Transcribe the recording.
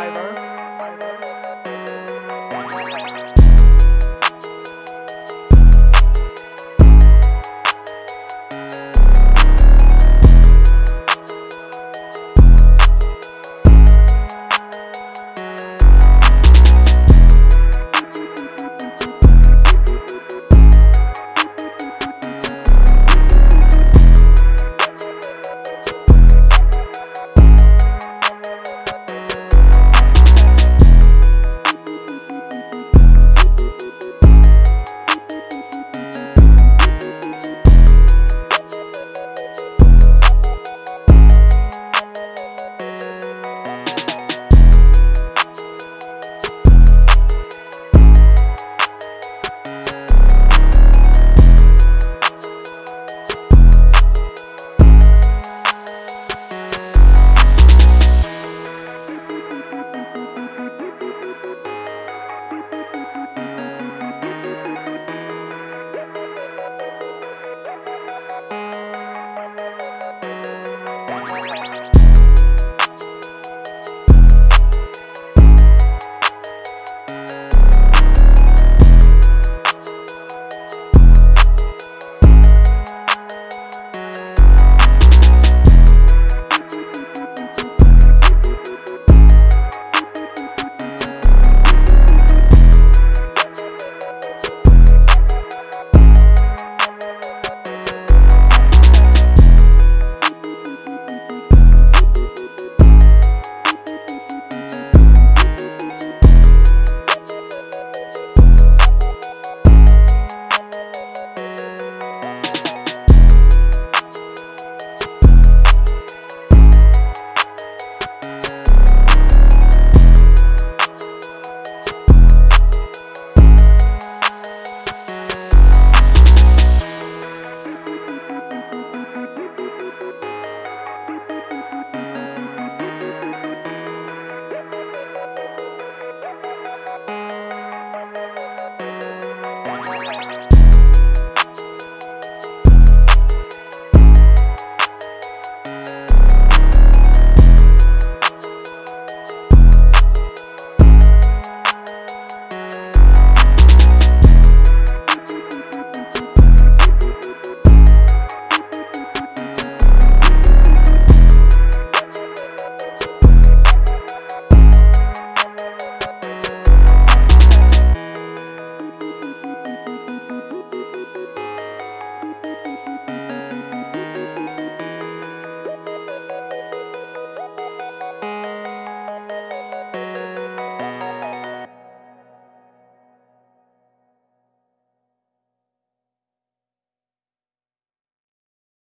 Iver.